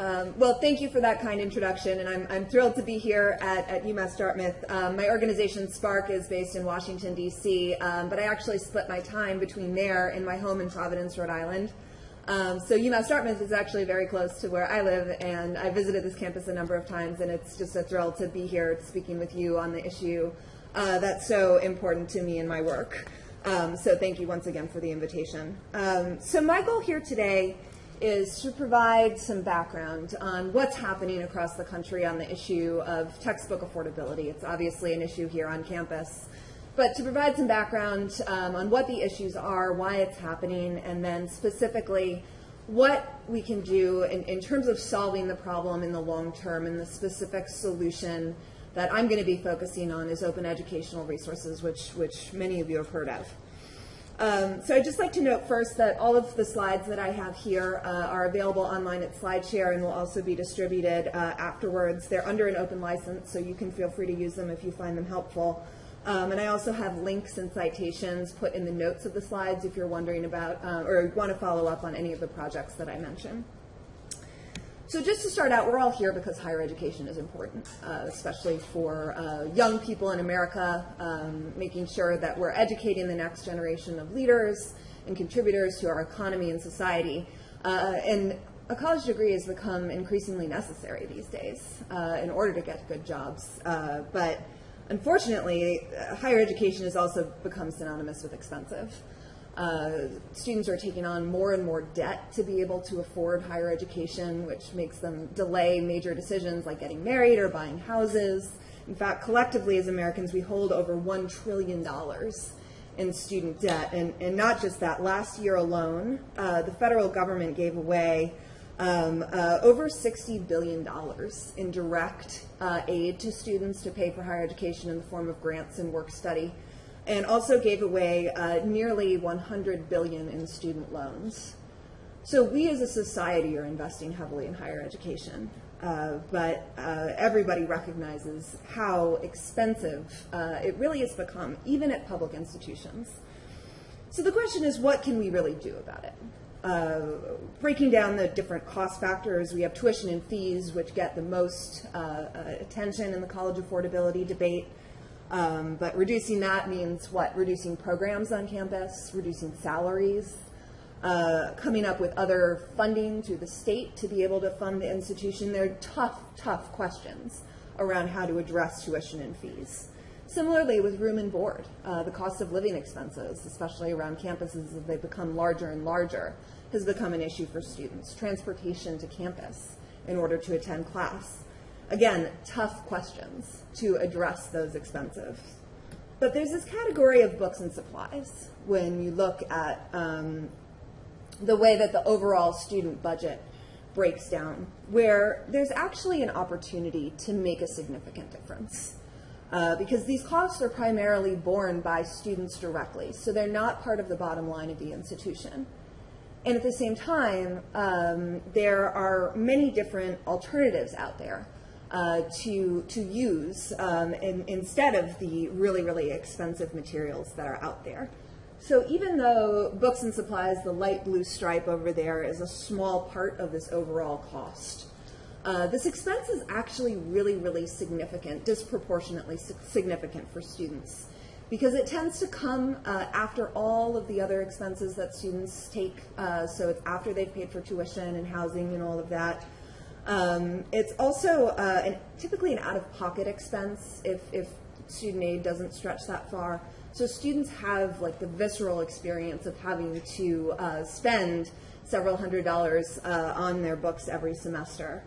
Um, well, thank you for that kind introduction, and I'm, I'm thrilled to be here at, at UMass Dartmouth. Um, my organization, SPARC, is based in Washington, D.C., um, but I actually split my time between there and my home in Providence, Rhode Island. Um, so UMass Dartmouth is actually very close to where I live, and I visited this campus a number of times, and it's just a thrill to be here speaking with you on the issue uh, that's so important to me in my work. Um, so thank you once again for the invitation. Um, so my goal here today is to provide some background on what's happening across the country on the issue of textbook affordability. It's obviously an issue here on campus. But to provide some background um, on what the issues are, why it's happening, and then specifically what we can do in, in terms of solving the problem in the long term and the specific solution that I'm going to be focusing on is open educational resources, which, which many of you have heard of. Um, so I'd just like to note first that all of the slides that I have here uh, are available online at SlideShare and will also be distributed uh, afterwards. They're under an open license, so you can feel free to use them if you find them helpful. Um, and I also have links and citations put in the notes of the slides if you're wondering about uh, or want to follow up on any of the projects that I mentioned. So just to start out, we're all here because higher education is important, uh, especially for uh, young people in America, um, making sure that we're educating the next generation of leaders and contributors to our economy and society. Uh, and a college degree has become increasingly necessary these days uh, in order to get good jobs. Uh, but unfortunately, uh, higher education has also become synonymous with expensive. Uh, students are taking on more and more debt to be able to afford higher education, which makes them delay major decisions like getting married or buying houses. In fact, collectively as Americans, we hold over $1 trillion in student debt. And, and not just that, last year alone, uh, the federal government gave away um, uh, over $60 billion in direct uh, aid to students to pay for higher education in the form of grants and work study and also gave away uh, nearly 100 billion in student loans. So we as a society are investing heavily in higher education, uh, but uh, everybody recognizes how expensive uh, it really has become, even at public institutions. So the question is, what can we really do about it? Uh, breaking down the different cost factors, we have tuition and fees, which get the most uh, attention in the college affordability debate. Um, but reducing that means what? Reducing programs on campus, reducing salaries, uh, coming up with other funding through the state to be able to fund the institution. They're tough, tough questions around how to address tuition and fees. Similarly with room and board, uh, the cost of living expenses, especially around campuses as they become larger and larger, has become an issue for students. Transportation to campus in order to attend class. Again, tough questions to address those expenses. But there's this category of books and supplies when you look at um, the way that the overall student budget breaks down, where there's actually an opportunity to make a significant difference. Uh, because these costs are primarily borne by students directly, so they're not part of the bottom line of the institution. And at the same time, um, there are many different alternatives out there uh, to, to use um, in, instead of the really, really expensive materials that are out there. So even though books and supplies, the light blue stripe over there is a small part of this overall cost, uh, this expense is actually really, really significant, disproportionately significant for students because it tends to come uh, after all of the other expenses that students take. Uh, so it's after they've paid for tuition and housing and all of that. Um, it's also uh, an, typically an out-of-pocket expense if, if student aid doesn't stretch that far. So students have like the visceral experience of having to uh, spend several hundred dollars uh, on their books every semester.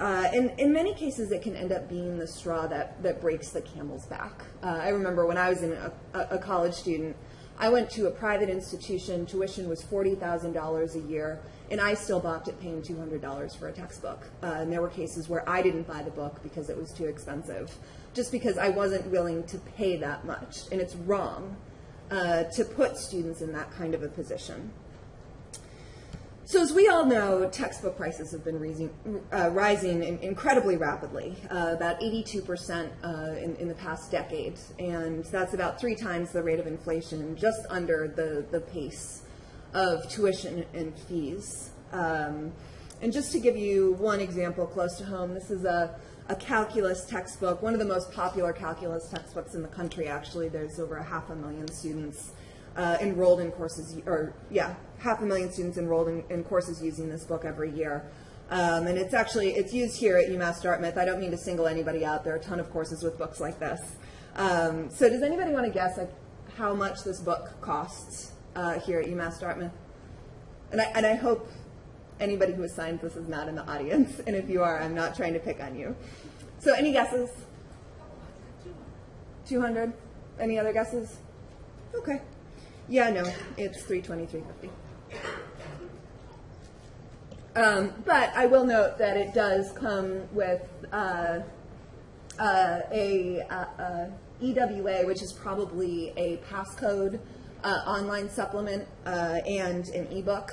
Uh, and in many cases, it can end up being the straw that, that breaks the camel's back. Uh, I remember when I was a, a, college student, I went to a private institution, tuition was $40,000 a year, and I still balked at paying $200 for a textbook. Uh, and there were cases where I didn't buy the book because it was too expensive, just because I wasn't willing to pay that much. And it's wrong uh, to put students in that kind of a position. So as we all know, textbook prices have been rising, uh, rising in, incredibly rapidly, uh, about 82% uh, in, in, the past decade. And that's about three times the rate of inflation, just under the, the pace of tuition and fees. Um, and just to give you one example close to home, this is a, a calculus textbook, one of the most popular calculus textbooks in the country, actually. There's over a half a million students uh, enrolled in courses, or yeah, half a million students enrolled in, in courses using this book every year. Um, and it's actually, it's used here at UMass Dartmouth. I don't mean to single anybody out. There are a ton of courses with books like this. Um, so does anybody want to guess like, how much this book costs uh, here at UMass Dartmouth? And I, and I hope anybody who assigns this is not in the audience. And if you are, I'm not trying to pick on you. So any guesses? 200? Any other guesses? Okay. Yeah, no, it's 320, 350. Um, but I will note that it does come with uh, uh, a, uh, EWA, which is probably a passcode uh, online supplement uh, and an ebook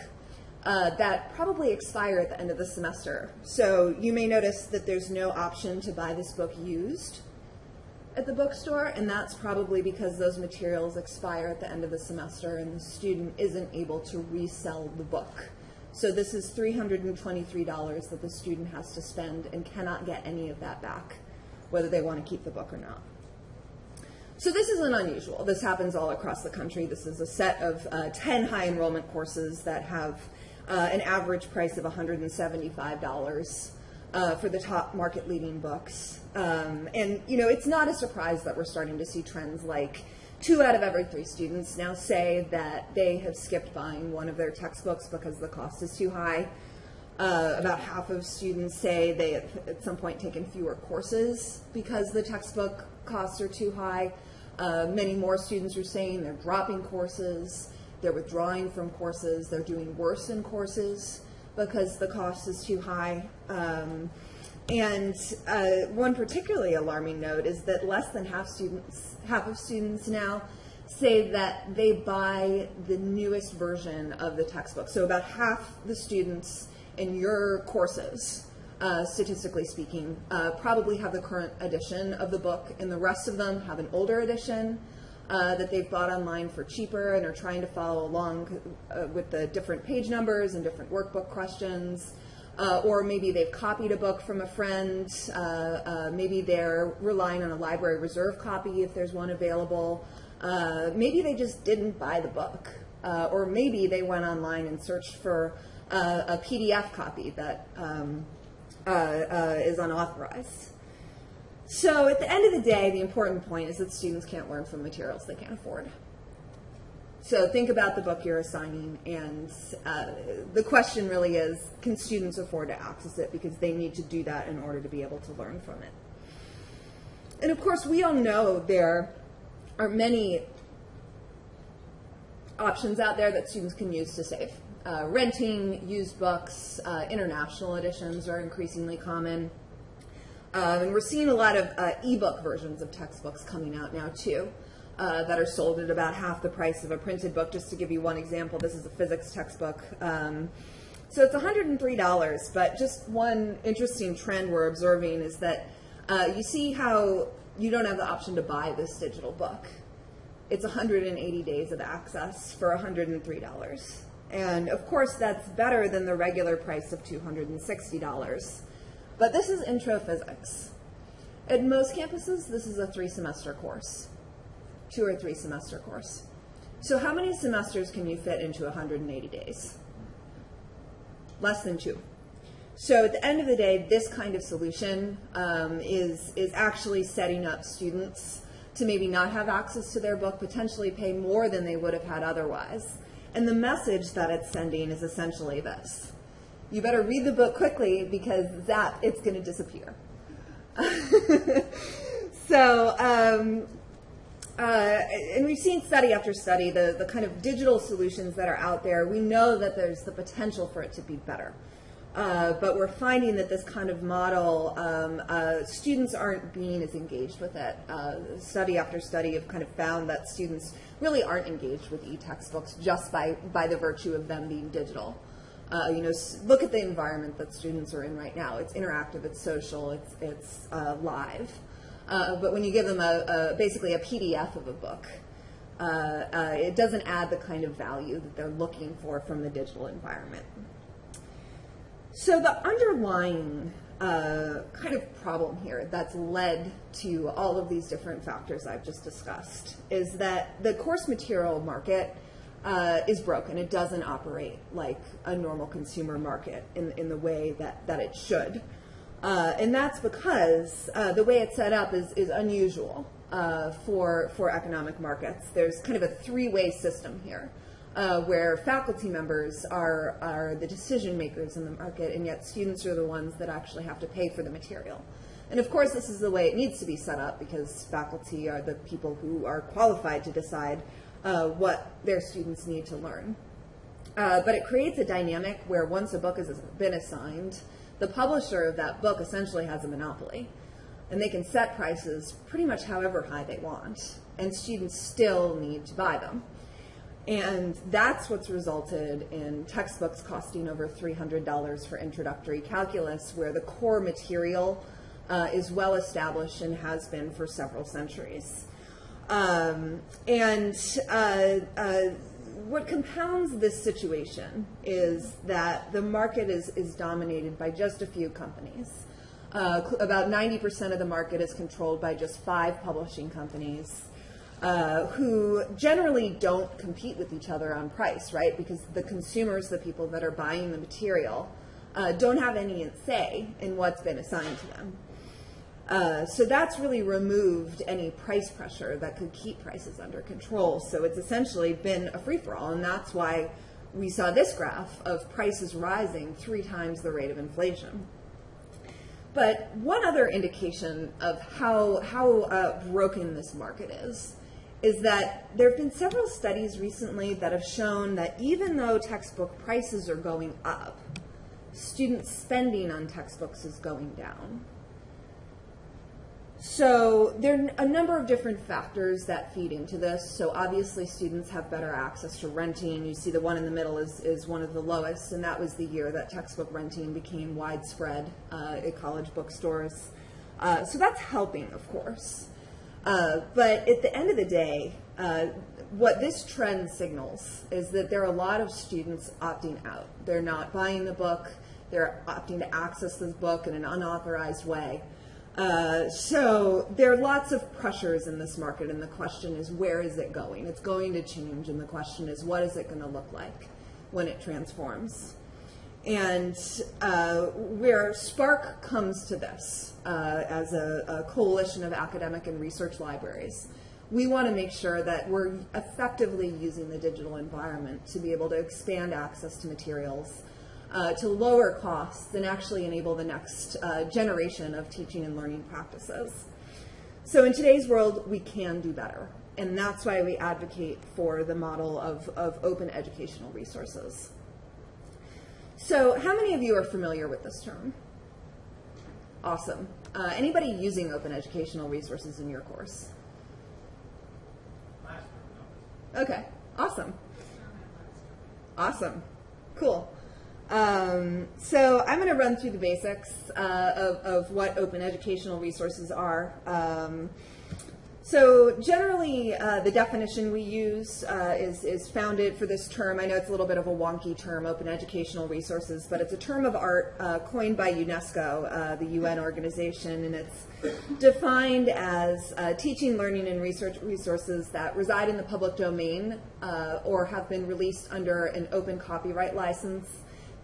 uh, that probably expire at the end of the semester. So you may notice that there's no option to buy this book used at the bookstore, and that's probably because those materials expire at the end of the semester and the student isn't able to resell the book. So this is $323 that the student has to spend and cannot get any of that back, whether they want to keep the book or not. So this isn't unusual. This happens all across the country. This is a set of uh, 10 high enrollment courses that have uh, an average price of $175 uh, for the top market leading books. Um, and, you know, it's not a surprise that we're starting to see trends like two out of every three students now say that they have skipped buying one of their textbooks because the cost is too high. Uh, about half of students say they have at some point taken fewer courses because the textbook costs are too high. Uh, many more students are saying they're dropping courses, they're withdrawing from courses, they're doing worse in courses because the cost is too high. Um, and uh, one particularly alarming note is that less than half students, half of students now say that they buy the newest version of the textbook. So about half the students in your courses, uh, statistically speaking, uh, probably have the current edition of the book, and the rest of them have an older edition uh, that they've bought online for cheaper and are trying to follow along uh, with the different page numbers and different workbook questions. Uh, or maybe they've copied a book from a friend. Maybe they're relying on a library reserve copy if there's one available. Maybe they just didn't buy the book. or maybe they went online and searched for a PDF copy that um, is unauthorized. So at the end of the day, the important point is that students can't learn from materials they can't afford. So think about the book you're assigning, and uh, the question really is, can students afford to access it? Because they need to do that in order to be able to learn from it. And of course, we all know there are many options out there that students can use to save. Uh, renting used books, uh, international editions are increasingly common. Um, and we're seeing a lot of uh, ebook versions of textbooks coming out now too. Uh, that are sold at about half the price of a printed book. Just to give you one example, this is a physics textbook. Um, so it's $103, but just one interesting trend we're observing is that uh, you see how you don't have the option to buy this digital book. It's 180 days of access for $103. And of course, that's better than the regular price of $260. But this is intro physics. At most campuses, this is a three semester course, two or three semester course. So how many semesters can you fit into 180 days? Less than two. So at the end of the day, this kind of solution um, is, is actually setting up students to maybe not have access to their book, potentially pay more than they would have had otherwise. And the message that it's sending is essentially this you better read the book quickly because that it's going to disappear. so, um, uh, and we've seen study after study the, the kind of digital solutions that are out there. We know that there's the potential for it to be better. Uh, but we're finding that this kind of model, um, uh, students aren't being as engaged with it. Uh, study after study have kind of found that students really aren't engaged with e-textbooks just by, by the virtue of them being digital. Uh, you know, look at the environment that students are in right now. It's interactive, it's social, it's, it's uh, live. Uh, but when you give them a, a, basically a PDF of a book, it doesn't add the kind of value that they're looking for from the digital environment. So the underlying uh, kind of problem here that's led to all of these different factors I've just discussed is that the course material market uh, is broken. It doesn't operate like a normal consumer market in, in the way that, that it should. Uh, and that's because uh, the way it's set up is, is unusual uh, for, for economic markets. There's kind of a three-way system here. Uh, where faculty members are, are the decision makers in the market, and yet students are the ones that actually have to pay for the material. And of course, this is the way it needs to be set up because faculty are the people who are qualified to decide uh, what their students need to learn. Uh, but it creates a dynamic where once a book has been assigned, the publisher of that book essentially has a monopoly. And they can set prices pretty much however high they want, and students still need to buy them. And that's what's resulted in textbooks costing over $300 for introductory calculus, where the core material uh, is well established and has been for several centuries. Um, and uh, uh, what compounds this situation is that the market is, is dominated by just a few companies. Uh, about 90% of the market is controlled by just five publishing companies uh, who generally don't compete with each other on price, right? Because the consumers, the people that are buying the material, uh, don't have any say in what's been assigned to them. Uh, so that's really removed any price pressure that could keep prices under control. So it's essentially been a free for all, and that's why we saw this graph of prices rising three times the rate of inflation. But one other indication of how, how uh, broken this market is is that there have been several studies recently that have shown that even though textbook prices are going up, student spending on textbooks is going down. So there are a number of different factors that feed into this. So obviously students have better access to renting. You see the one in the middle is, is one of the lowest, and that was the year that textbook renting became widespread uh, at college bookstores. Uh, so that's helping, of course. Uh, but at the end of the day, uh, what this trend signals is that there are a lot of students opting out. They're not buying the book. They're opting to access this book in an unauthorized way. Uh, so there are lots of pressures in this market, and the question is, where is it going? It's going to change, and the question is, what is it going to look like when it transforms? And uh, where SPARC comes to this uh, as a, a, coalition of academic and research libraries, we want to make sure that we're effectively using the digital environment to be able to expand access to materials, uh, to lower costs, and actually enable the next uh, generation of teaching and learning practices. So in today's world, we can do better. And that's why we advocate for the model of, of open educational resources. So how many of you are familiar with this term? Awesome. Uh, anybody using open educational resources in your course? Okay, awesome. Awesome, cool. Um, so I'm going to run through the basics uh, of, of, what open educational resources are. Um, so generally, uh, the definition we use uh, is, is founded for this term. I know it's a little bit of a wonky term, open educational resources, but it's a term of art uh, coined by UNESCO, uh, the UN organization, and it's defined as uh, teaching, learning, and research resources that reside in the public domain uh, or have been released under an open copyright license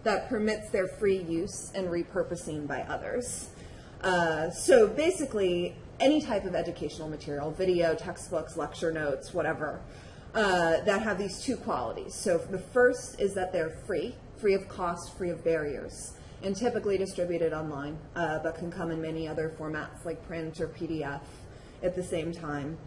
that permits their free use and repurposing by others. so basically, any type of educational material, video, textbooks, lecture notes, whatever, uh, that have these two qualities. So the first is that they're free, free of cost, free of barriers, and typically distributed online, uh, but can come in many other formats like print or PDF at the same time.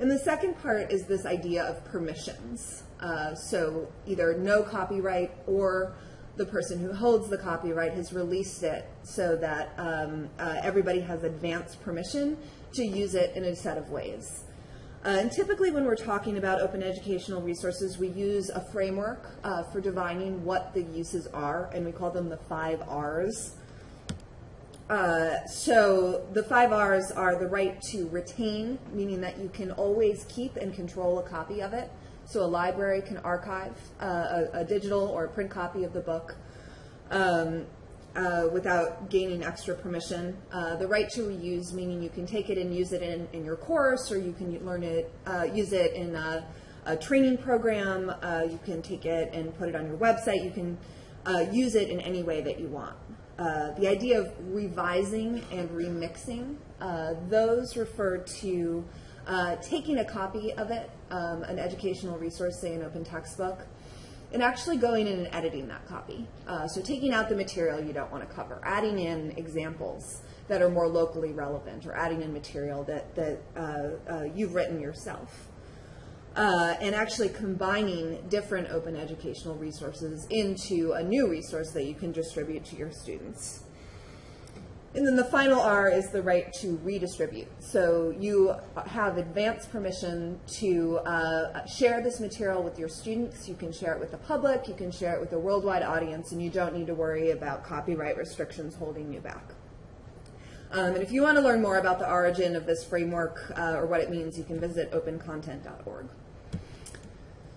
And the second part is this idea of permissions. Uh, so either no copyright or the person who holds the copyright has released it so that um, uh, everybody has advanced permission to use it in a set of ways. Uh, and typically when we're talking about open educational resources, we use a framework uh, for defining what the uses are, and we call them the five R's. Uh, so the five R's are the right to retain, meaning that you can always keep and control a copy of it. So a library can archive uh, a, a, digital or a print copy of the book. Um, uh, without gaining extra permission. Uh, the right to reuse, meaning you can take it and use it in, in your course, or you can learn it, uh, use it in a, a training program. Uh, you can take it and put it on your website. You can uh, use it in any way that you want. Uh, the idea of revising and remixing, those refer to taking a copy of it, um, an educational resource, say an open textbook, and actually going in and editing that copy. Uh, so taking out the material you don't want to cover, adding in examples that are more locally relevant, or adding in material that, that uh, uh, you've written yourself. Uh, and actually combining different open educational resources into a new resource that you can distribute to your students. And then the final R is the right to redistribute. So you have advance permission to uh, share this material with your students. You can share it with the public. You can share it with a worldwide audience, and you don't need to worry about copyright restrictions holding you back. Um, and if you want to learn more about the origin of this framework uh, or what it means, you can visit opencontent.org.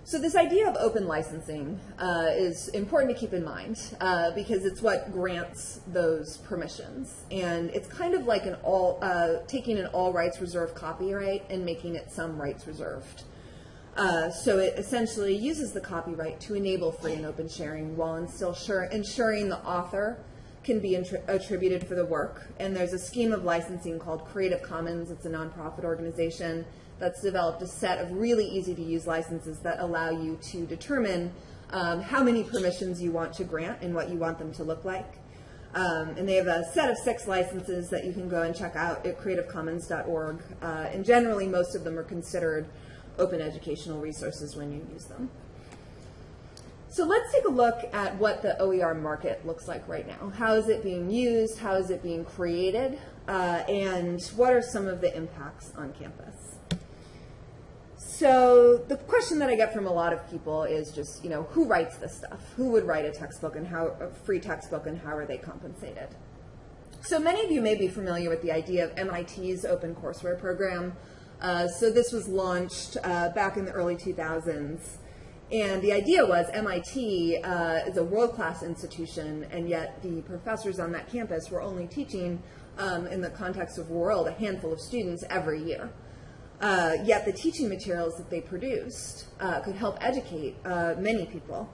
So this idea of open licensing uh, is important to keep in mind uh, because it's what grants those permissions. And it's kind of like an all, uh, taking an all rights reserved copyright and making it some rights reserved. Uh, so it essentially uses the copyright to enable free and open sharing while still ensuring the author can be attributed for the work. And there's a scheme of licensing called Creative Commons. It's a nonprofit organization that's developed a set of really easy to use licenses that allow you to determine um, how many permissions you want to grant and what you want them to look like. Um, and they have a set of six licenses that you can go and check out at creativecommons.org. Uh, and generally, most of them are considered open educational resources when you use them. So let's take a look at what the OER market looks like right now. How is it being used? How is it being created? Uh, and what are some of the impacts on campus? So the question that I get from a lot of people is just, you know, who writes this stuff? Who would write a textbook and how a free textbook and how are they compensated? So many of you may be familiar with the idea of MIT's open courseware program. Uh, so this was launched uh, back in the early 2000s. And the idea was MIT uh, is a world-class institution, and yet the professors on that campus were only teaching, um, in the context of world, a handful of students every year. Uh, yet the teaching materials that they produced uh, could help educate uh, many people.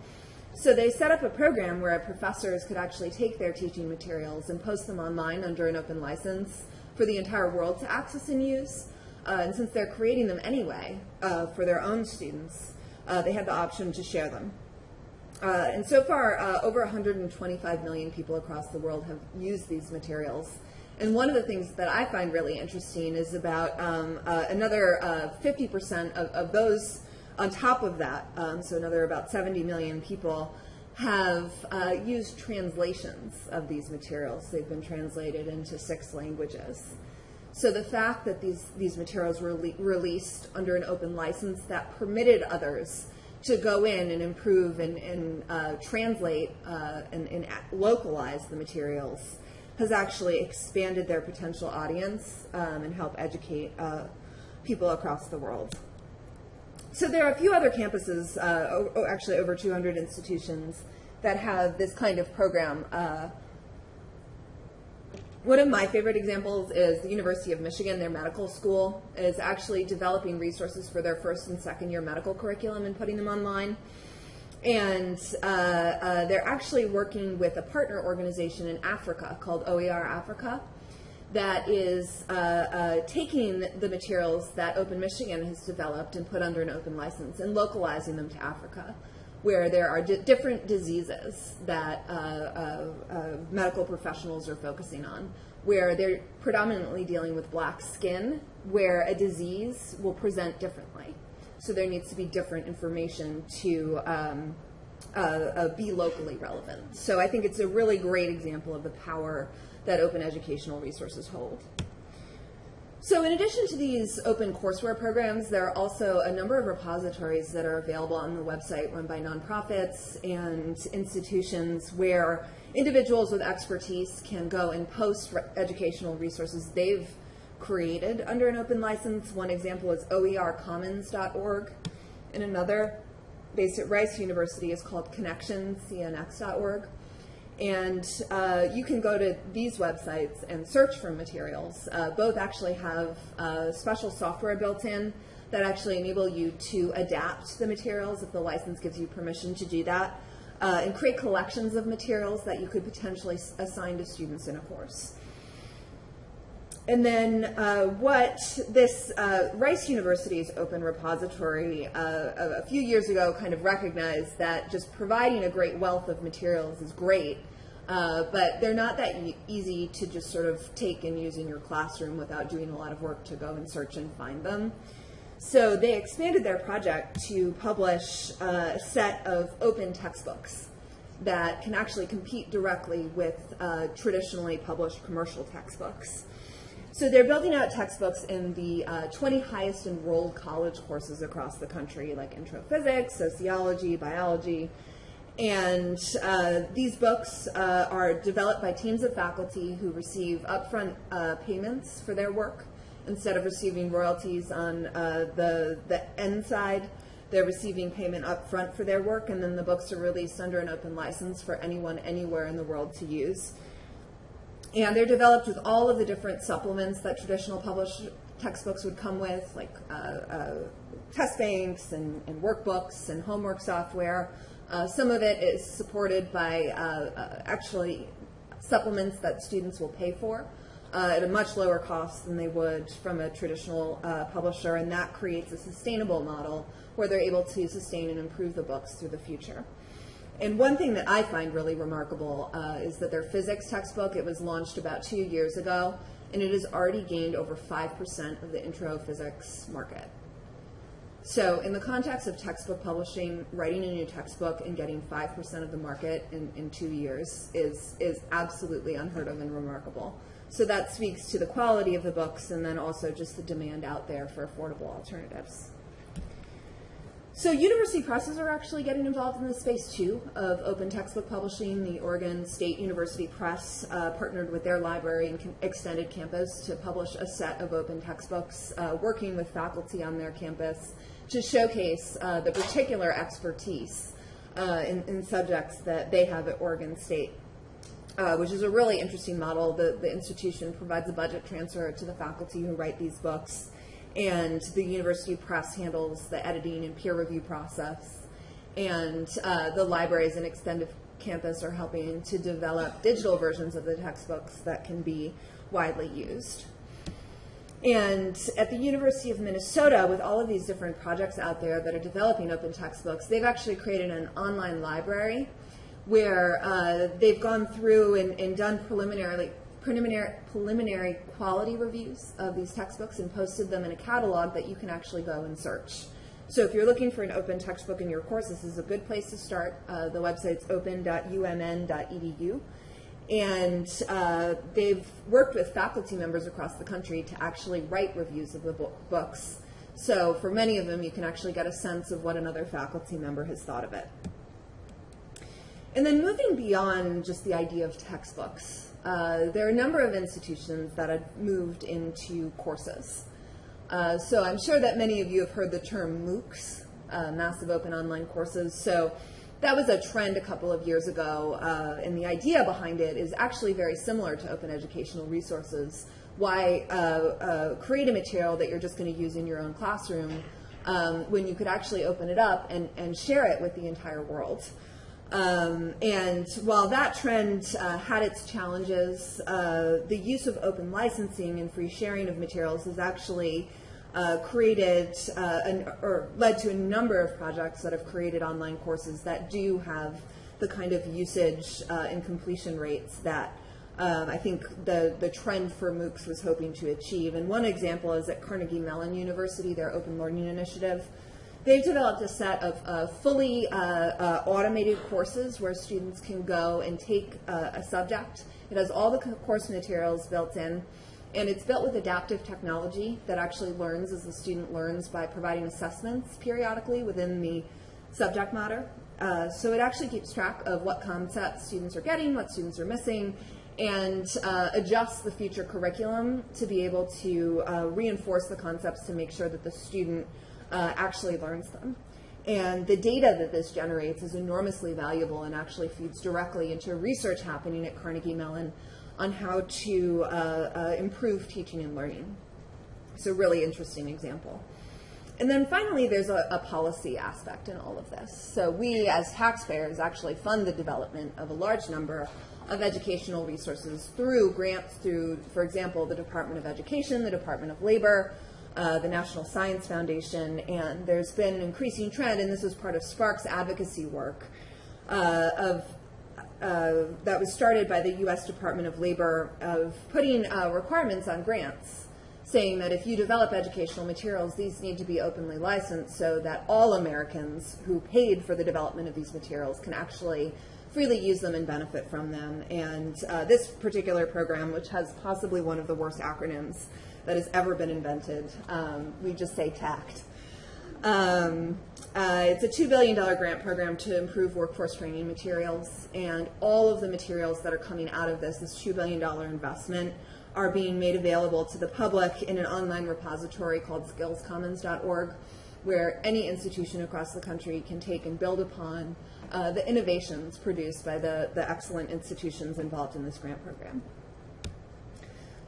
So they set up a program where professors could actually take their teaching materials and post them online under an open license for the entire world to access and use. Uh, and since they're creating them anyway uh, for their own students, uh, they had the option to share them. and so far, over 125 million people across the world have used these materials. And one of the things that I find really interesting is about um, uh, another 50% uh, of, of, those on top of that, um, so another about 70 million people have uh, used translations of these materials. They've been translated into six languages. So the fact that these, these materials were released under an open license that permitted others to go in and improve and, and uh, translate uh, and, and localize the materials has actually expanded their potential audience um, and help educate uh, people across the world. So there are a few other campuses, uh, actually over 200 institutions, that have this kind of program. Uh, one of my favorite examples is the University of Michigan. Their medical school is actually developing resources for their first and second year medical curriculum and putting them online and uh, uh, they're actually working with a partner organization in Africa called OER Africa that is uh, uh, taking the materials that Open Michigan has developed and put under an open license and localizing them to Africa, where there are different diseases that uh, uh, medical professionals are focusing on, where they're predominantly dealing with black skin, where a disease will present differently. So there needs to be different information to um, uh, uh, be locally relevant. So I think it's a really great example of the power that open educational resources hold. So in addition to these open courseware programs, there are also a number of repositories that are available on the website run by nonprofits and institutions where individuals with expertise can go and post educational resources they've created under an open license. One example is oercommons.org, and another based at Rice University is called Connexions, cnx.org. And uh, you can go to these websites and search for materials. Uh, both actually have uh, special software built in that actually enable you to adapt the materials if the license gives you permission to do that, uh, and create collections of materials that you could potentially assign to students in a course. And then uh, what this uh, Rice University's open repository uh, a, few years ago kind of recognized that just providing a great wealth of materials is great, uh, but they're not that easy to just sort of take and use in your classroom without doing a lot of work to go and search and find them. So they expanded their project to publish uh, a set of open textbooks that can actually compete directly with uh, traditionally published commercial textbooks. So they're building out textbooks in the uh, 20 highest enrolled college courses across the country, like intro physics, sociology, biology. And uh, these books uh, are developed by teams of faculty who receive upfront uh, payments for their work instead of receiving royalties on uh, the, the end side. They're receiving payment upfront for their work, and then the books are released under an open license for anyone anywhere in the world to use. And they're developed with all of the different supplements that traditional published textbooks would come with, like uh, uh, test banks and, and workbooks and homework software. Uh, some of it is supported by uh, uh, actually supplements that students will pay for uh, at a much lower cost than they would from a traditional publisher, and that creates a sustainable model where they're able to sustain and improve the books through the future. And one thing that I find really remarkable uh, is that their physics textbook, it was launched about two years ago, and it has already gained over 5% of the intro physics market. So in the context of textbook publishing, writing a new textbook and getting 5% of the market in, in two years is, is absolutely unheard of and remarkable. So that speaks to the quality of the books and then also just the demand out there for affordable alternatives. So university presses are actually getting involved in this space too of open textbook publishing. The Oregon State University Press uh, partnered with their library and extended campus to publish a set of open textbooks, uh, working with faculty on their campus to showcase uh, the particular expertise uh, in, in subjects that they have at Oregon State. Uh, which is a really interesting model. The, the institution provides a budget transfer to the faculty who write these books and the university press handles the editing and peer review process. And uh, the libraries and extended campus are helping to develop digital versions of the textbooks that can be widely used. And at the University of Minnesota, with all of these different projects out there that are developing open textbooks, they've actually created an online library where uh, they've gone through and, and done preliminarily preliminary, preliminary quality reviews of these textbooks and posted them in a catalog that you can actually go and search. So if you're looking for an open textbook in your course, this is a good place to start. Uh, the website's open.umn.edu. And uh, they've worked with faculty members across the country to actually write reviews of the book, books. So for many of them, you can actually get a sense of what another faculty member has thought of it. And then moving beyond just the idea of textbooks, uh, there are a number of institutions that have moved into courses. Uh, so I'm sure that many of you have heard the term MOOCs, uh, Massive Open Online Courses. So that was a trend a couple of years ago, uh, and the idea behind it is actually very similar to open educational resources. Why uh, uh, create a material that you're just going to use in your own classroom um, when you could actually open it up and, and share it with the entire world? Um, and while that trend uh, had its challenges, uh, the use of open licensing and free sharing of materials has actually uh, created uh, an, or led to a number of projects that have created online courses that do have the kind of usage uh, and completion rates that um, I think the, the trend for MOOCs was hoping to achieve. And one example is at Carnegie Mellon University, their open learning initiative. They've developed a set of uh, fully uh, uh, automated courses where students can go and take uh, a subject. It has all the course materials built in, and it's built with adaptive technology that actually learns as the student learns by providing assessments periodically within the subject matter. Uh, so it actually keeps track of what concepts students are getting, what students are missing, and uh, adjusts the future curriculum to be able to uh, reinforce the concepts to make sure that the student uh, actually learns them. And the data that this generates is enormously valuable and actually feeds directly into research happening at Carnegie Mellon on how to uh, uh, improve teaching and learning. So really interesting example. And then finally, there's a, a, policy aspect in all of this. So we, as taxpayers, actually fund the development of a large number of educational resources through grants through, for example, the Department of Education, the Department of Labor, uh, the National Science Foundation, and there's been an increasing trend, and this was part of SPARC's advocacy work, uh, of uh, that was started by the U.S. Department of Labor of putting uh, requirements on grants saying that if you develop educational materials, these need to be openly licensed so that all Americans who paid for the development of these materials can actually freely use them and benefit from them. And uh, this particular program, which has possibly one of the worst acronyms that has ever been invented, um, we just say TACT. Um, uh, it's a $2 billion grant program to improve workforce training materials, and all of the materials that are coming out of this, this $2 billion investment, are being made available to the public in an online repository called skillscommons.org, where any institution across the country can take and build upon uh, the innovations produced by the, the excellent institutions involved in this grant program.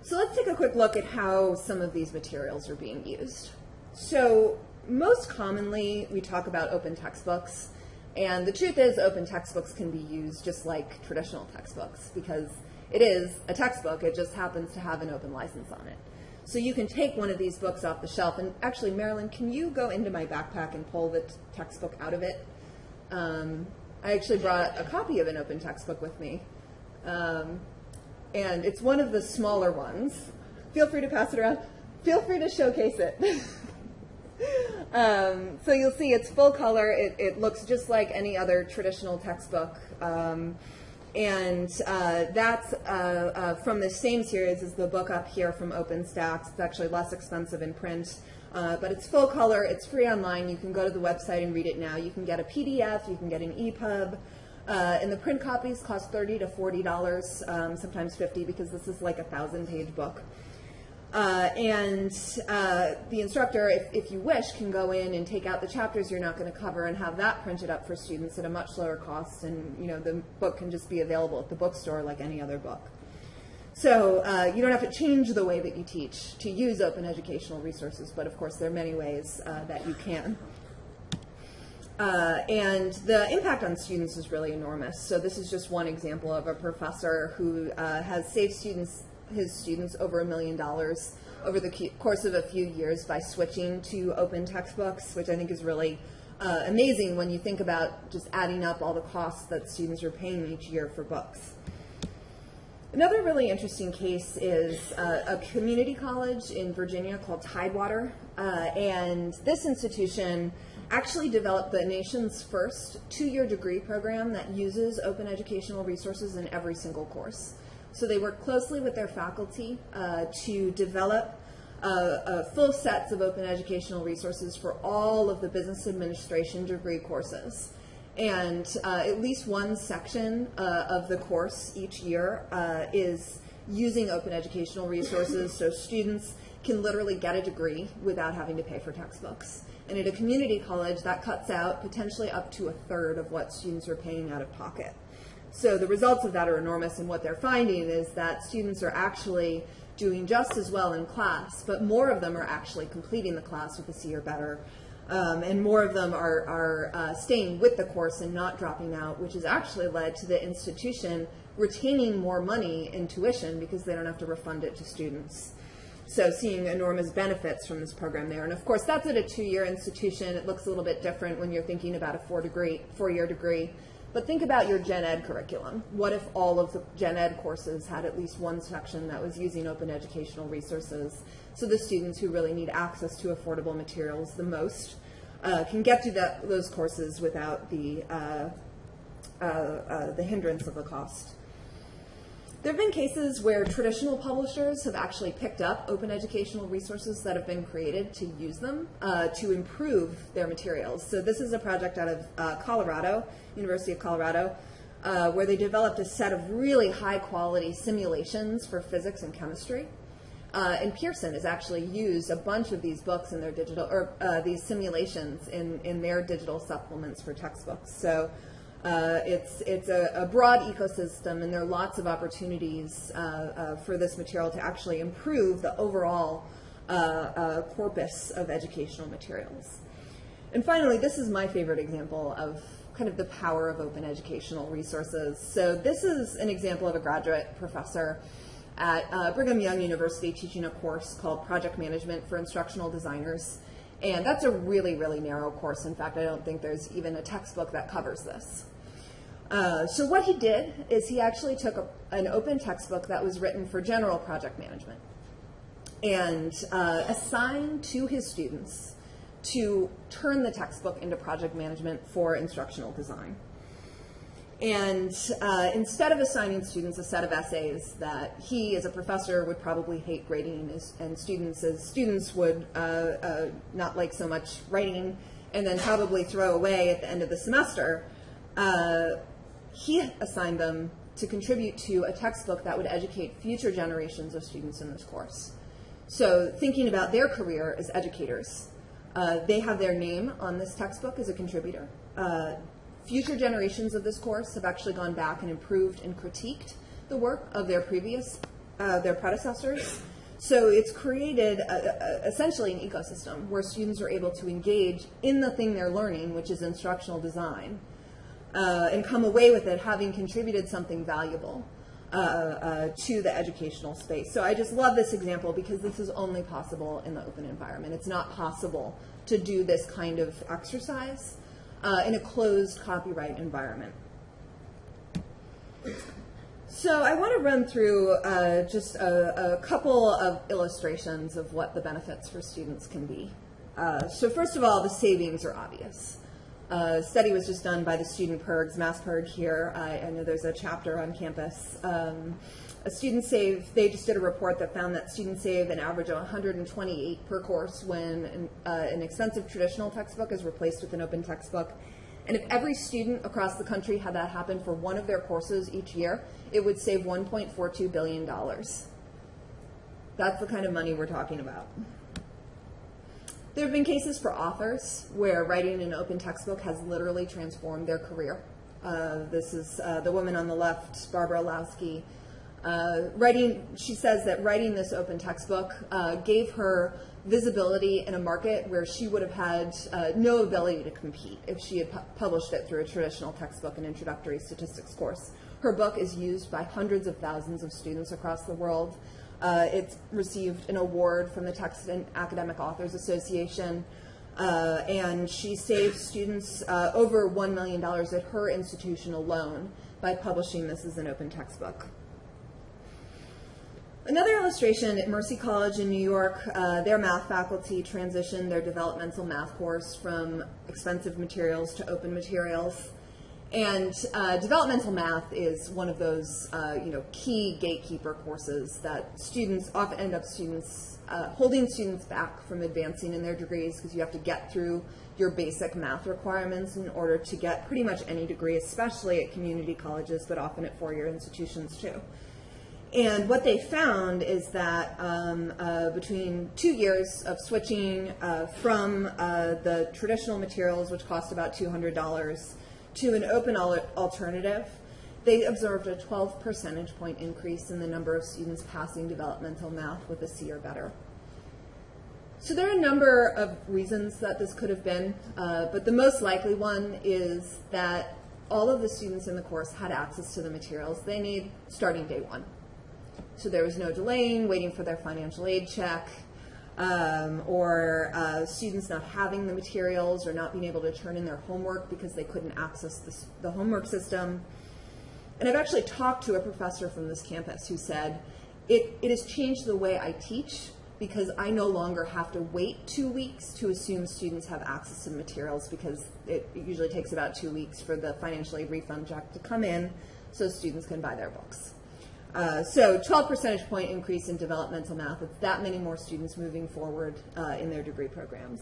So let's take a quick look at how some of these materials are being used. So most commonly, we talk about open textbooks. And the truth is, open textbooks can be used just like traditional textbooks because it is a textbook, it just happens to have an open license on it. So you can take one of these books off the shelf, and actually, Marilyn, can you go into my backpack and pull the textbook out of it? Um, I actually brought a copy of an open textbook with me, um, and it's one of the smaller ones. Feel free to pass it around. Feel free to showcase it. um, so you'll see it's full color. It, it, looks just like any other traditional textbook. Um, and uh, that's uh, uh, from the same series as the book up here from OpenStax. It's actually less expensive in print, uh, but it's full color. It's free online. You can go to the website and read it now. You can get a PDF. You can get an EPUB. Uh, and the print copies cost 30 to $40, um, sometimes 50 because this is like a thousand page book. Uh, and uh, the instructor, if, if you wish, can go in and take out the chapters you're not going to cover and have that printed up for students at a much lower cost. And you know the book can just be available at the bookstore like any other book. So uh, you don't have to change the way that you teach to use open educational resources, but of course there are many ways uh, that you can. Uh, and the impact on students is really enormous. So this is just one example of a professor who uh, has saved students his students over a million dollars over the course of a few years by switching to open textbooks, which I think is really uh, amazing when you think about just adding up all the costs that students are paying each year for books. Another really interesting case is uh, a community college in Virginia called Tidewater. Uh, and this institution actually developed the nation's first two-year degree program that uses open educational resources in every single course. So they work closely with their faculty uh, to develop uh, uh, full sets of open educational resources for all of the business administration degree courses. And uh, at least one section uh, of the course each year uh, is using open educational resources so students can literally get a degree without having to pay for textbooks. And at a community college, that cuts out potentially up to a third of what students are paying out of pocket. So the results of that are enormous, and what they're finding is that students are actually doing just as well in class, but more of them are actually completing the class with a C or better, um, and more of them are, are uh, staying with the course and not dropping out, which has actually led to the institution retaining more money in tuition because they don't have to refund it to students. So seeing enormous benefits from this program there. And of course, that's at a two-year institution. It looks a little bit different when you're thinking about a four degree, four-year degree. But think about your gen ed curriculum. What if all of the gen ed courses had at least one section that was using open educational resources so the students who really need access to affordable materials the most uh, can get to those courses without the, uh, uh, uh the hindrance of the cost. There have been cases where traditional publishers have actually picked up open educational resources that have been created to use them uh, to improve their materials. So this is a project out of uh, Colorado, University of Colorado, uh, where they developed a set of really high quality simulations for physics and chemistry. Uh, and Pearson has actually used a bunch of these books in their digital, or uh, these simulations in, in their digital supplements for textbooks. So uh, it's it's a, a, broad ecosystem, and there are lots of opportunities uh, uh, for this material to actually improve the overall uh, corpus of educational materials. And finally, this is my favorite example of kind of the power of open educational resources. So this is an example of a graduate professor at uh, Brigham Young University teaching a course called Project Management for Instructional Designers. And that's a really, really narrow course. In fact, I don't think there's even a textbook that covers this. Uh, so what he did is he actually took a, an open textbook that was written for general project management and uh, assigned to his students to turn the textbook into project management for instructional design. And uh, instead of assigning students a set of essays that he, as a professor, would probably hate grading, as, and students, as students would uh, uh, not like so much writing, and then probably throw away at the end of the semester, uh, he assigned them to contribute to a textbook that would educate future generations of students in this course. So thinking about their career as educators, uh, they have their name on this textbook as a contributor. Uh, Future generations of this course have actually gone back and improved and critiqued the work of their previous, uh, their predecessors. So it's created a, a, essentially an ecosystem where students are able to engage in the thing they're learning, which is instructional design, uh, and come away with it having contributed something valuable uh, uh to the educational space. So I just love this example because this is only possible in the open environment. It's not possible to do this kind of exercise uh, in a closed copyright environment. So I want to run through uh, just a, a, couple of illustrations of what the benefits for students can be. Uh, so first of all, the savings are obvious. Uh, a study was just done by the Student PIRGs, MassPIRG here. I, I know there's a chapter on campus. Um, a student save, they just did a report that found that students save an average of 128 per course when an, uh, an expensive traditional textbook is replaced with an open textbook. And if every student across the country had that happen for one of their courses each year, it would save $1.42 billion. That's the kind of money we're talking about. There have been cases for authors where writing an open textbook has literally transformed their career. Uh, this is uh, the woman on the left, Barbara Illowsky, uh, writing, she says that writing this open textbook uh, gave her visibility in a market where she would have had uh, no ability to compete if she had pu published it through a traditional textbook and introductory statistics course. Her book is used by hundreds of thousands of students across the world. Uh, it's received an award from the Text and Academic Authors Association, uh, and she saved students uh, over $1 million at her institution alone by publishing this as an open textbook. Another illustration at Mercy College in New York, uh, their math faculty transitioned their developmental math course from expensive materials to open materials. And uh, developmental math is one of those, uh, you know, key gatekeeper courses that students often end up students uh, holding students back from advancing in their degrees because you have to get through your basic math requirements in order to get pretty much any degree, especially at community colleges, but often at four-year institutions too. And what they found is that um, uh, between two years of switching uh, from uh, the traditional materials, which cost about $200, to an open al alternative, they observed a 12 percentage point increase in the number of students passing developmental math with a C or better. So there are a number of reasons that this could have been, uh, but the most likely one is that all of the students in the course had access to the materials they need starting day one. So there was no delaying, waiting for their financial aid check, um, or uh, students not having the materials or not being able to turn in their homework because they couldn't access this, the homework system. And I've actually talked to a professor from this campus who said, it, it has changed the way I teach because I no longer have to wait two weeks to assume students have access to materials because it, it usually takes about two weeks for the financial aid refund check to come in so students can buy their books. Uh, so 12 percentage point increase in developmental math. It's that many more students moving forward uh, in their degree programs.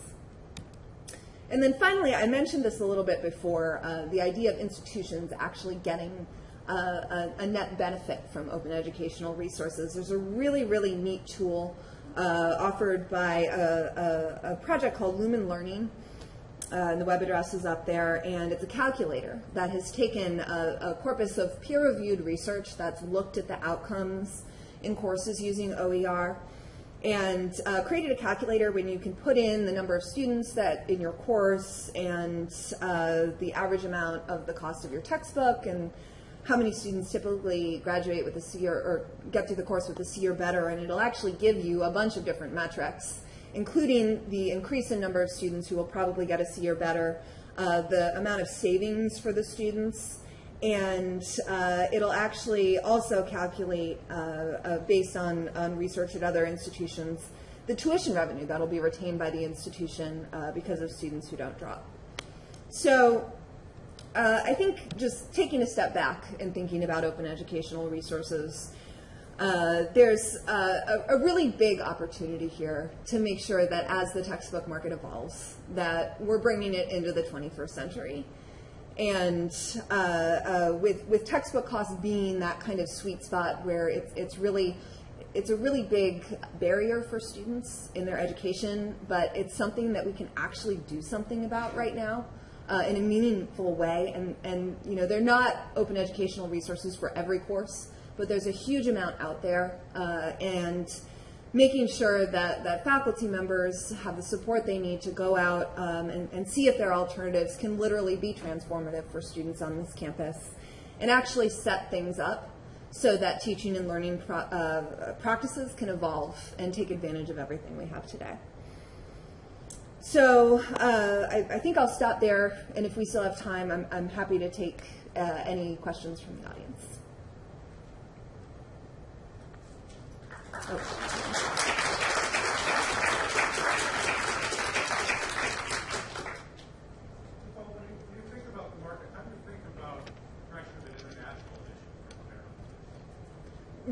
And then finally, I mentioned this a little bit before, uh, the idea of institutions actually getting a, a, a net benefit from open educational resources. There's a really, really neat tool uh, offered by a, a, a project called Lumen Learning. Uh, and the web address is up there, and it's a calculator that has taken a, a corpus of peer-reviewed research that's looked at the outcomes in courses using OER and uh, created a calculator when you can put in the number of students that in your course and uh, the average amount of the cost of your textbook and how many students typically graduate with a C or, or get through the course with a C or better, and it'll actually give you a bunch of different metrics, including the increase in number of students who will probably get a C or better, uh, the amount of savings for the students, and uh, it'll actually also calculate, uh, uh based on, on research at other institutions, the tuition revenue that'll be retained by the institution uh, because of students who don't drop. So uh, I think just taking a step back and thinking about open educational resources, uh, there's uh, a, a, really big opportunity here to make sure that as the textbook market evolves, that we're bringing it into the 21st century. And uh, uh, with, with textbook costs being that kind of sweet spot where it's, it's really it's a really big barrier for students in their education, but it's something that we can actually do something about right now uh, in a meaningful way. And, and, you know, they're not open educational resources for every course, but there's a huge amount out there. Uh, and making sure that, that faculty members have the support they need to go out um, and, and see if their alternatives can literally be transformative for students on this campus and actually set things up so that teaching and learning pro uh, practices can evolve and take advantage of everything we have today. So uh, I, I, think I'll stop there, and if we still have time, I'm, I'm happy to take uh, any questions from the audience.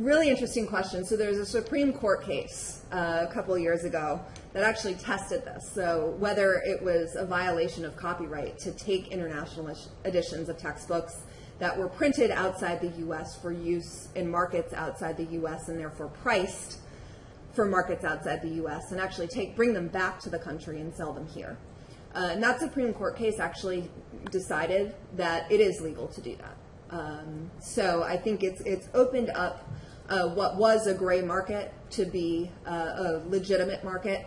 Really interesting question. So there's a Supreme Court case uh, a couple years ago that actually tested this. So whether it was a violation of copyright to take international editions of textbooks that were printed outside the U.S. for use in markets outside the U.S. and therefore priced for markets outside the U.S. and actually take bring them back to the country and sell them here. Uh, and that Supreme Court case actually decided that it is legal to do that. Um, so I think it's it's opened up uh, what was a gray market to be uh, a legitimate market.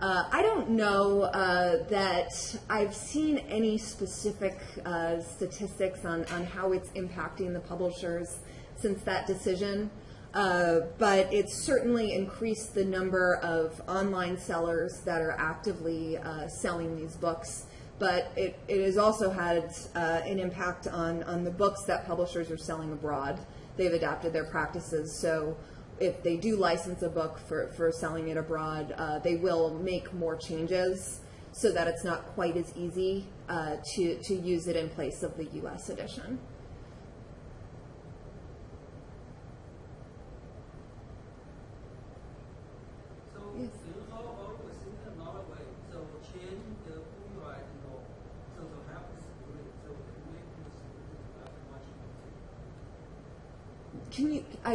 Uh, I don't know uh, that I've seen any specific uh, statistics on, on how it's impacting the publishers since that decision, uh, but it's certainly increased the number of online sellers that are actively selling these books. But it, it has also had uh, an impact on, on the books that publishers are selling abroad. They've adapted their practices. So if they do license a book for, for selling it abroad, uh, they will make more changes so that it's not quite as easy uh, to, to use it in place of the US edition.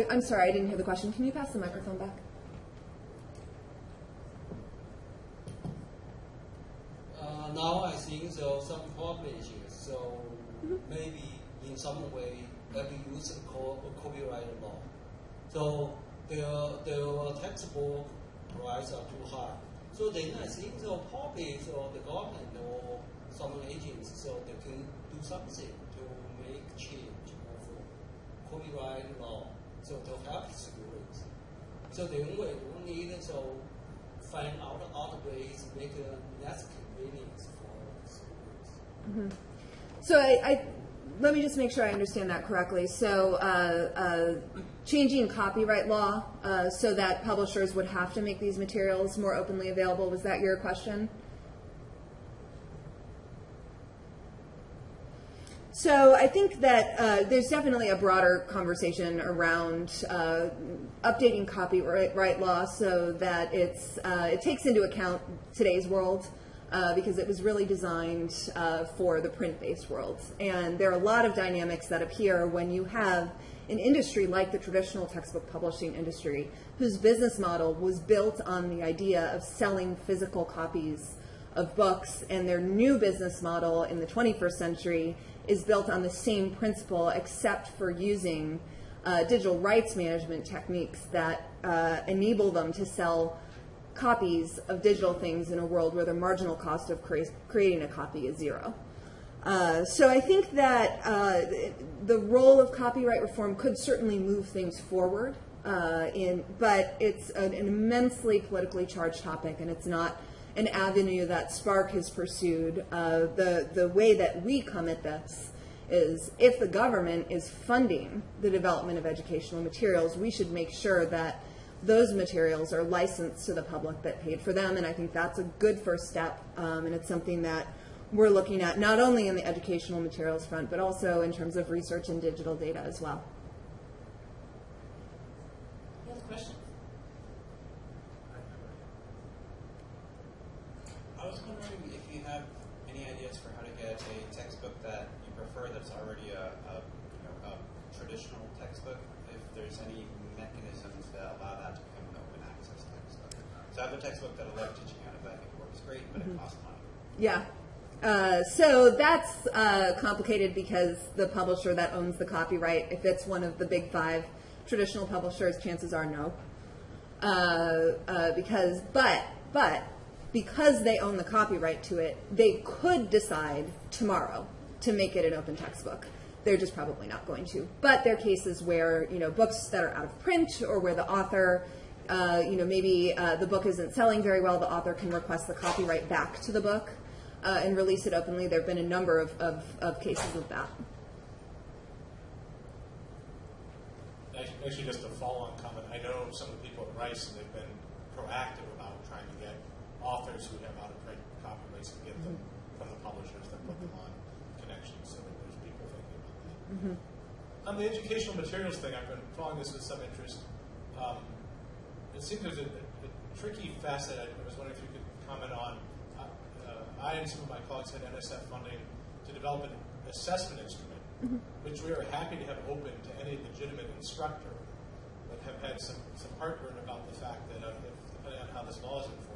I, I'm sorry, I didn't hear the question. Can you pass the microphone back? Uh, now I think there are some publishers, so mm-hmm. maybe in some way have used co copyright law. So their, their textbook price are too high. So then I think so probably so the government or some agents so they can do something to make change of copyright law, so to help students. So then we will need to find out other ways to make it less convenient for students. Mm -hmm. So I, I, let me just make sure I understand that correctly. So uh, uh, changing copyright law uh, so that publishers would have to make these materials more openly available, was that your question? So I think that uh, there's definitely a broader conversation around uh, updating copyright law so that it's uh, it takes into account today's world. uh, because it was really designed uh, for the print-based world. And there are a lot of dynamics that appear when you have an industry like the traditional textbook publishing industry, whose business model was built on the idea of selling physical copies of books, and their new business model in the 21st century is built on the same principle, except for using uh, digital rights management techniques that uh, enable them to sell copies of digital things in a world where the marginal cost of cre- creating a copy is zero. Uh, so I think that uh, the role of copyright reform could certainly move things forward, uh, in, but it's an, an immensely politically charged topic, and it's not an avenue that SPARC has pursued. Uh, the the way that we come at this is if the government is funding the development of educational materials, we should make sure that those materials are licensed to the public that paid for them, and I think that's a good first step, um, and it's something that we're looking at not only in the educational materials front, but also in terms of research and digital data as well. Any other questions? I was wondering if you have for how to get a textbook that you prefer that's already a, a, you know, a traditional textbook, if there's any mechanisms that allow that to become an open access textbook. So I have a textbook that I love teaching out of that I think works great, but it costs money. Yeah. Uh, so that's uh, complicated because the publisher that owns the copyright, if it's one of the big five traditional publishers, chances are no. Uh, uh, because, but, but, because they own the copyright to it, they could decide tomorrow to make it an open textbook. They're just probably not going to. But there are cases where, you know, books that are out of print or where the author, uh, you know, maybe uh, the book isn't selling very well, the author can request the copyright back to the book uh, and release it openly. There have been a number of, of, of cases of that. Actually, just a follow-on comment. I know some of the people at Rice, and they've been proactive about trying to get authors who have out-of-print copyrights to get them from the publishers that put them on Connexions. So there's people thinking about that. On the educational materials thing, I've been following this with some interest. Um, it seems there's a, a, tricky facet. I was wondering if you could comment on. Uh, uh, I and some of my colleagues had NSF funding to develop an assessment instrument, which we are happy to have open to any legitimate instructor, but have had some, some heartburn about the fact that uh, if, depending on how this law is enforced,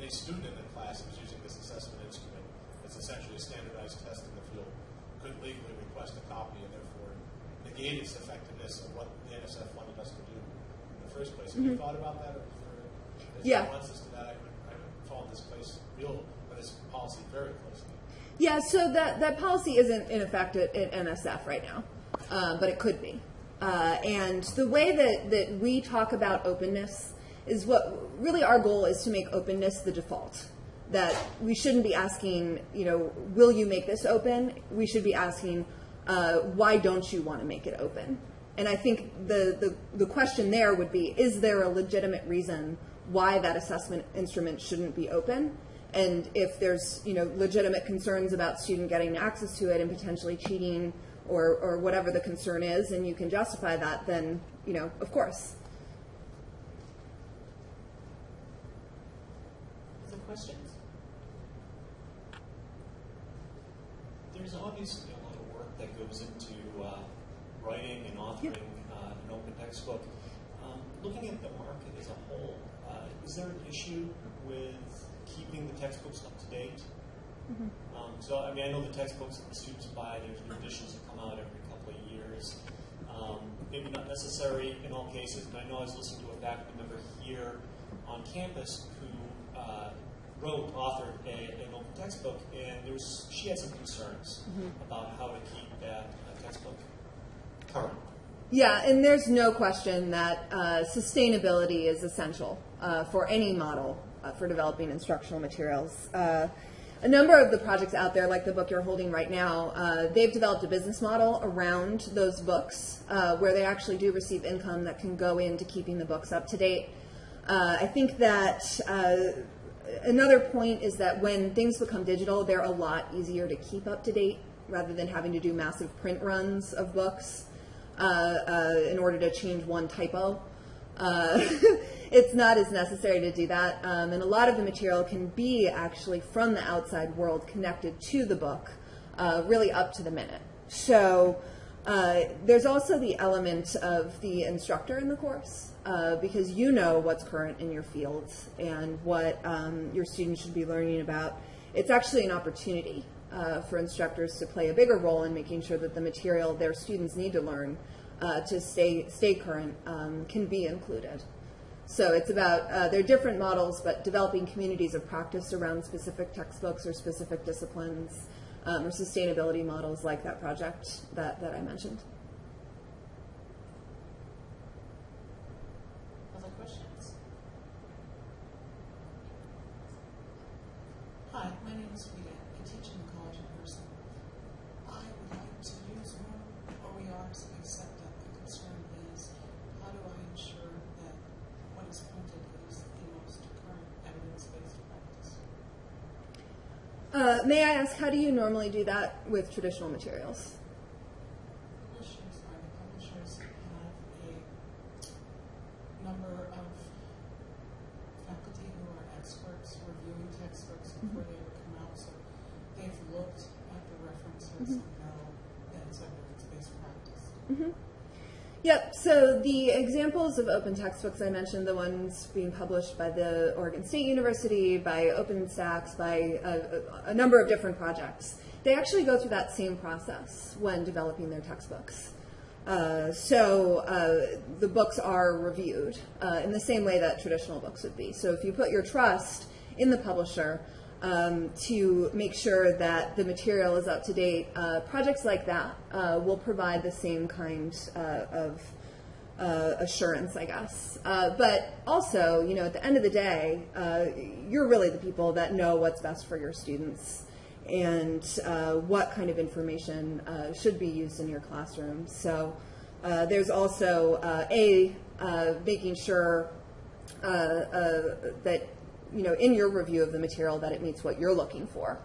any student in the class who's using this assessment instrument, it's essentially a standardized test in the field, could legally request a copy and therefore negate its effectiveness of what the NSF wanted us to do in the first place. Have you thought about that? Or is Yeah. nuances to that? I haven't, I haven't followed this place real, or this policy very closely. Yeah, so that, that policy isn't in effect at, at NSF right now, uh, but it could be. Uh, and the way that, that we talk about openness is what really our goal is to make openness the default. That we shouldn't be asking, you know, will you make this open? We should be asking, uh, why don't you want to make it open? And I think the, the, the question there would be, is there a legitimate reason why that assessment instrument shouldn't be open? And if there's, you know, legitimate concerns about student getting access to it and potentially cheating or, or whatever the concern is, and you can justify that, then, you know, of course. Other questions? There's obviously a lot of work that goes into uh, writing and authoring uh, an open textbook. Um, looking at the market as a whole, uh, is there an issue with keeping the textbooks up to date? Um, so, I mean, I know the textbooks that the students buy, there's new editions that come out every couple of years. Um, maybe not necessary in all cases, but I know I was listening to a faculty member here on campus who uh, wrote, authored a, an open textbook, and there was she had some concerns about how to keep that uh, textbook current. Yeah, and there's no question that uh, sustainability is essential uh, for any model uh, for developing instructional materials. Uh, a number of the projects out there, like the book you're holding right now, uh, they've developed a business model around those books uh, where they actually do receive income that can go into keeping the books up to date. Uh, I think that uh, another point is that when things become digital, they're a lot easier to keep up to date rather than having to do massive print runs of books uh, uh, in order to change one typo. Uh, it's not as necessary to do that. Um, and a lot of the material can be actually from the outside world connected to the book, uh, really up to the minute. So uh, there's also the element of the instructor in the course, uh, because you know what's current in your fields and what um, your students should be learning about. It's actually an opportunity uh, for instructors to play a bigger role in making sure that the material their students need to learn uh, to stay stay current um, can be included. So it's about uh, there are different models, but developing communities of practice around specific textbooks or specific disciplines um, or sustainability models like that project that, that I mentioned. Other questions? Hi, my name is Rita. I teach in the college in person. I would like to use more OERs except that the concern is how do I ensure that what is printed is the most current evidence-based practice? Uh, may I ask, how do you normally do that with traditional materials? Publishers are the publishers have a number of faculty who are experts reviewing textbooks before they ever come out, so they've looked at the references and know that it's evidence-based practice. Yep, so the examples of open textbooks I mentioned, the ones being published by the Oregon State University, by OpenStax, by a, a, number of different projects, they actually go through that same process when developing their textbooks. Uh, so uh, the books are reviewed uh, in the same way that traditional books would be. So if you put your trust in the publisher um, to make sure that the material is up to date, uh, projects like that uh, will provide the same kind uh, of uh, assurance, I guess. Uh, but also, you know, at the end of the day, uh, you're really the people that know what's best for your students and uh, what kind of information uh, should be used in your classroom. So uh, there's also a making sure that you know in your review of the material that it meets what you're looking for,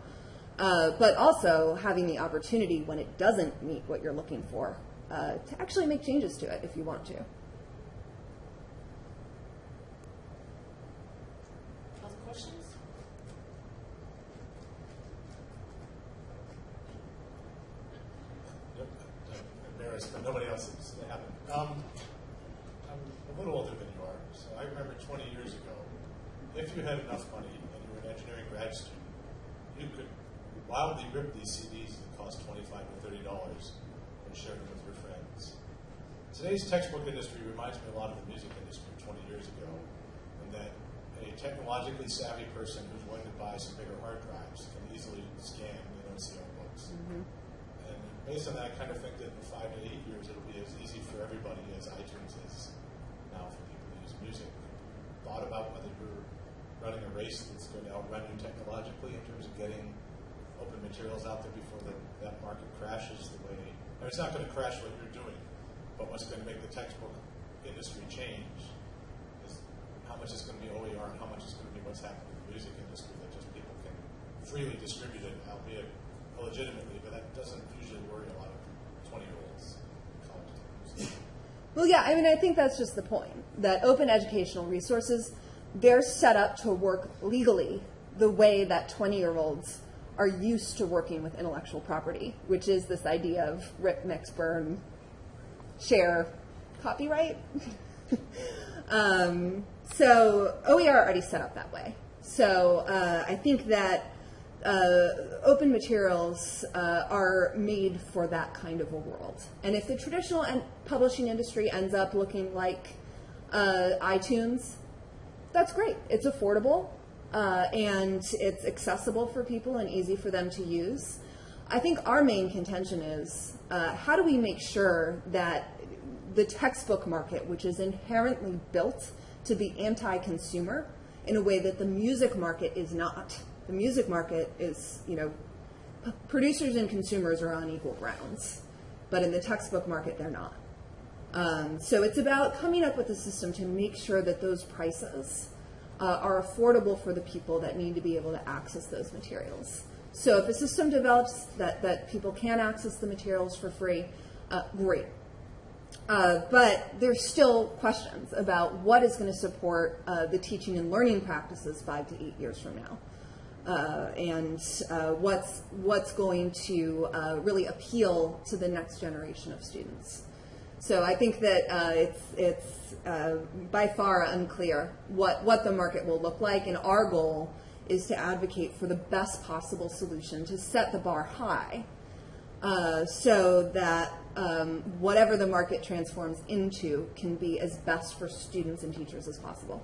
but also having the opportunity when it doesn't meet what you're looking for uh, to actually make changes to it if you want to. Other questions? Yep, I'm embarrassed, but nobody else is having. Um, I'm a little older than you are, so I remember 20 years ago, if you had enough money and you were an engineering grad student, you could wildly rip these CDs that cost 25 to 30 dollars and share them with your friends. Today's textbook industry reminds me a lot of the music industry 20 years ago, in that a technologically savvy person who's willing to buy some bigger hard drives can easily scan the NCR books. Mm-hmm. And based on that, I kind of think that in five to eight years, it'll be as easy for everybody as iTunes is now for people to use music. Thought about whether you're running a race that's going to outrun you technologically in terms of getting open materials out there before the, that market crashes the way. Mean, it's not going to crash what you're doing, but what's going to make the textbook industry change is how much is going to be OER and how much is going to be what's happening in the music industry that just people can freely distribute it, albeit illegitimately, but that doesn't usually worry a lot of 20 year olds college students. Well, yeah, I mean, I think that's just the point that open educational resources, they're set up to work legally the way that 20 year olds are used to working with intellectual property, which is this idea of rip, mix, burn, share, copyright. um, so OER already set up that way. So uh, I think that uh, open materials uh, are made for that kind of a world. And if the traditional publishing industry ends up looking like uh, iTunes, that's great. It's affordable uh, and it's accessible for people and easy for them to use. I think our main contention is uh, how do we make sure that the textbook market, which is inherently built to be anti consumer in a way that the music market is not. The music market is, you know, producers and consumers are on equal grounds, but in the textbook market, they're not. Um, so it's about coming up with a system to make sure that those prices uh, are affordable for the people that need to be able to access those materials. So if a system develops that, that people can access the materials for free, uh, great. Uh, but there's still questions about what is going to support uh, the teaching and learning practices five to eight years from now, uh, and uh, what's what's going to uh, really appeal to the next generation of students. So I think that uh, it's uh, by far unclear what what the market will look like, and our goal is to advocate for the best possible solution to set the bar high uh, so that um, whatever the market transforms into can be as best for students and teachers as possible.